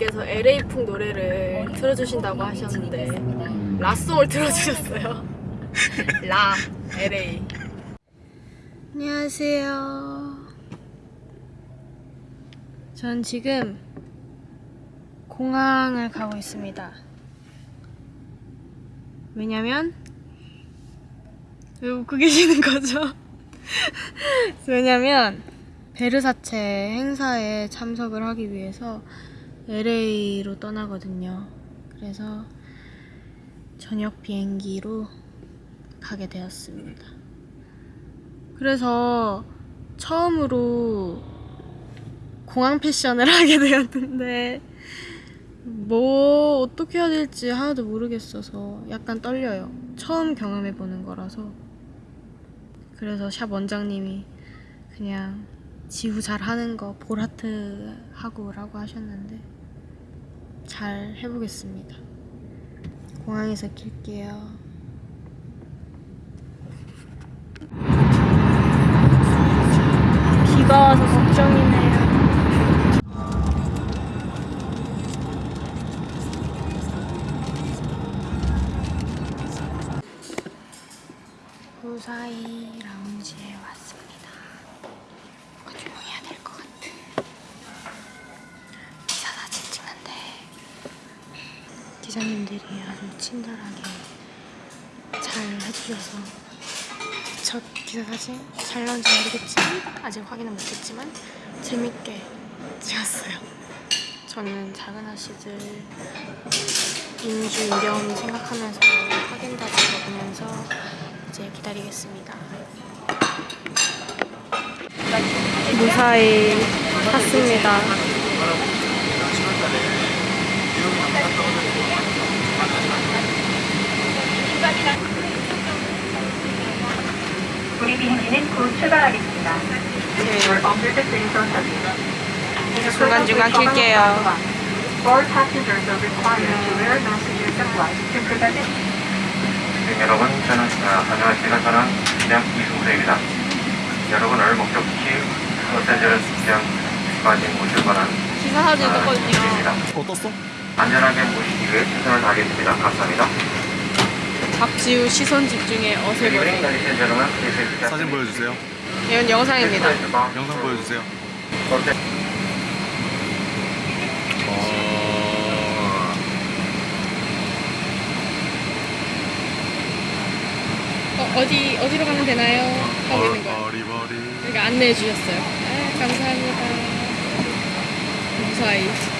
메이저님께서 LA풍 노래를 틀어주신다고 하셨는데 라송을 틀어주셨어요. 라 LA. 안녕하세요. 전 지금 공항을 가고 있습니다. 왜냐면 왜 웃고 계시는 거죠? 왜냐면 베르사체 행사에 참석을 하기 위해서 LA로 떠나거든요. 그래서 저녁 비행기로 가게 되었습니다. 그래서 처음으로 공항 패션을 하게 되었는데 뭐 어떻게 해야 될지 하나도 모르겠어서 약간 떨려요. 처음 경험해 보는 거라서. 그래서 샵 원장님이 그냥 지우 잘 하는 거 볼하트 하고 라고 하셨는데 잘 해보겠습니다. 공항에서 킬게요. 기사님들이 아주 친절하게 잘 해주셔서 첫 기사 사진 잘 나온지 모르겠지만 아직 확인은 못했지만 재밌게 찍었어요. 저는 작은 아씨들 인주 인경 생각하면서 하겐다즈 먹으면서 이제 기다리겠습니다. 무사히 탔습니다. 우리 비행기는 곧 출발하겠습니다. Zone service. 중간중간 킬게요. All passengers are required to wear masks at flight to prevent it. 네, 여러분, 저는 아, 안녕하십니까. 저는 기장 이승수입니다. 여러분을 목적지 로스앤젤레스 기장까지 모실 거는 기사 사진 아, 떴거든요. 입니다. 어 떴어? 안전하게 모시기 위해 최선을 다하겠습니다. 감사합니다. 박지우 시선. This is 사진 보여주세요. 이건 영상입니다. 영상 보여주세요. 어... 어, 어디 어디로 가면 되나요? 하고 있는 거예요. 이렇게 안내해 주셨어요. 아, 감사합니다. 무사히.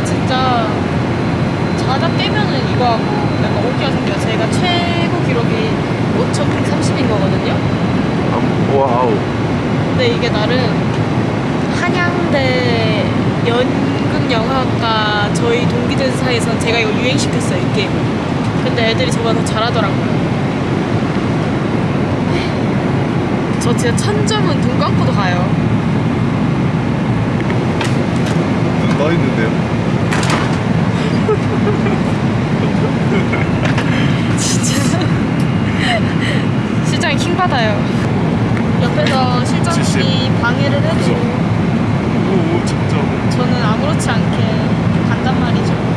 근데 진짜 자다 깨면은 이거 하고 약간 오기가 생겨요. 제가 최고 기록이 5,130인 거거든요. 아, wow. 근데 이게 나름 한양대 연극영화과 저희 동기들 사이에선 제가 이거 유행시켰어요, 이 게임. 근데 애들이 저보다 더 잘하더라고요. 저 진짜 천점은 눈 감고도 가요. 눈 떠 있는데요? 진짜. 실장이 킹 받아요. 옆에서 실장님이 70. 방해를 해도? 오, 진짜. 저는 아무렇지 않게 간단 말이죠.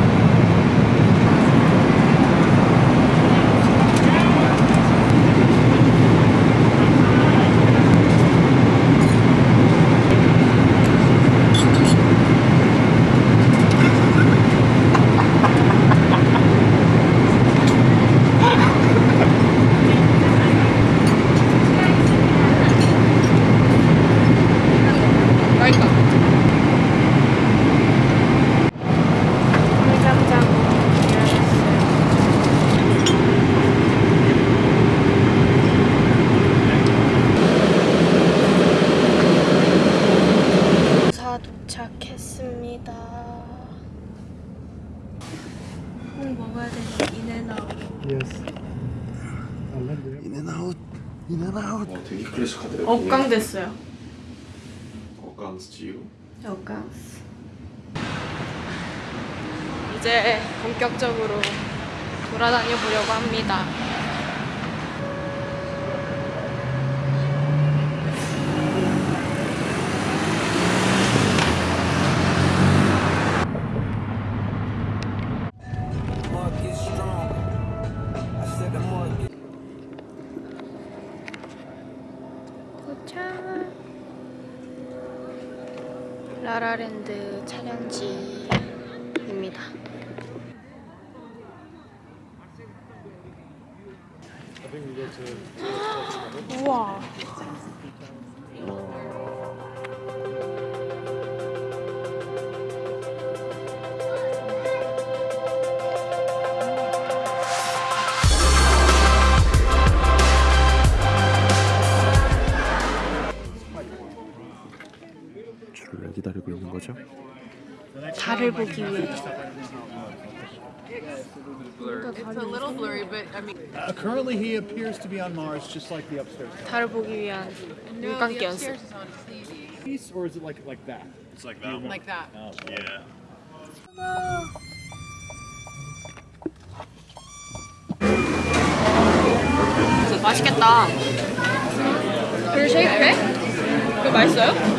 인앤아웃. 와 되게 클래식하더라. 억강 됐어요. 억강 스티우. 억강. 이제 본격적으로 돌아다녀 보려고 합니다. 라라랜드 촬영지입니다. 우와. 왜 기다리고 있는 거죠? 달을 보기 위해. Uh, currently, he appears to be on Mars, just like the upstairs 달을 보기 위한 물감기 연습. piece, or is it like like that? like that. 맛있겠다. 그리고 쉐이크해? 그거 맛있어요?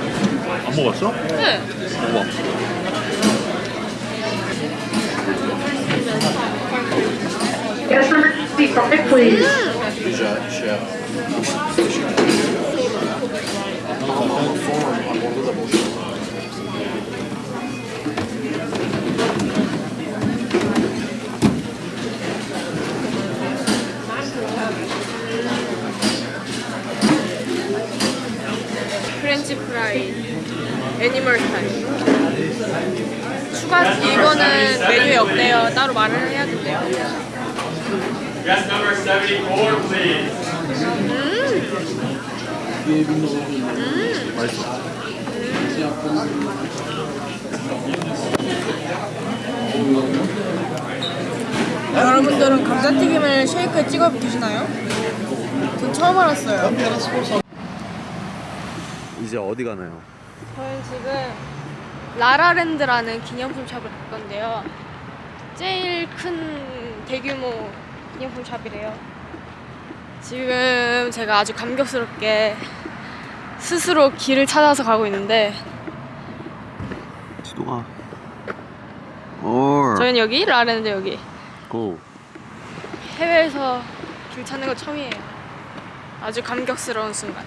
안 먹었어? 네. Guest number three, perfect, please. French fry animal style. 추가 이거는 메뉴에 없대요. 따로 말을 해야 된대요. Guest number 74, please. 여러분들은 감자튀김을 쉐이크에 찍어 드시나요? 전 처음 알았어요. 이제 어디 가나요? 저는 지금 라라랜드라는 기념품 샵을 갈 건데요. 제일 큰 대규모 기념품 샵이래요. 지금 제가 아주 감격스럽게 스스로 길을 찾아서 가고 있는데 지도가. 올. 저희는 여기 라라랜드 여기 고. 해외에서 길 찾는 거 처음이에요. 아주 감격스러운 순간.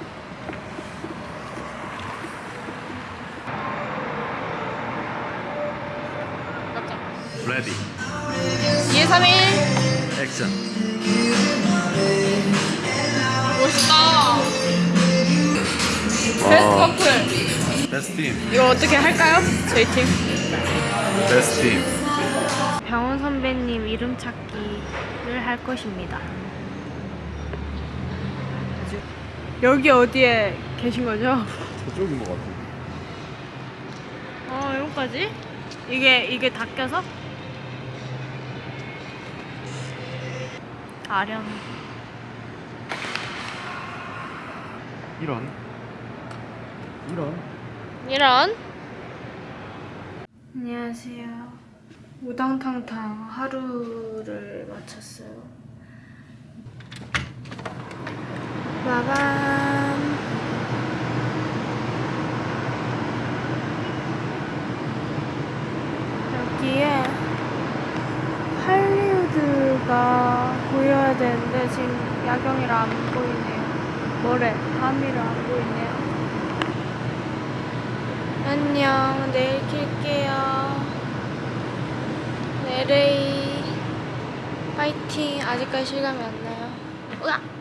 Ready. 2, 3, 1. 액션. 멋있다. Best couple. Best team. 이거 어떻게 할까요? 저희 팀. 베스트 팀. 병원 선배님 이름 찾기를 할 것입니다. 여기 어디에 계신 거죠? 저쪽인 것 같아. 어, 여기까지? 이게 이게 다 껴서? 아련. 이런. 이런. 이런. 안녕하세요. 우당탕탕 하루를 마쳤어요. 빠밤. 여기에 할리우드가 보여야 되는데 지금 야경이라 안 보이네요. 뭐래? 밤이라 안 보이네요. 안녕. 내일 킬게요. LA 파이팅. 아직까지 실감이 안 나요. 으악!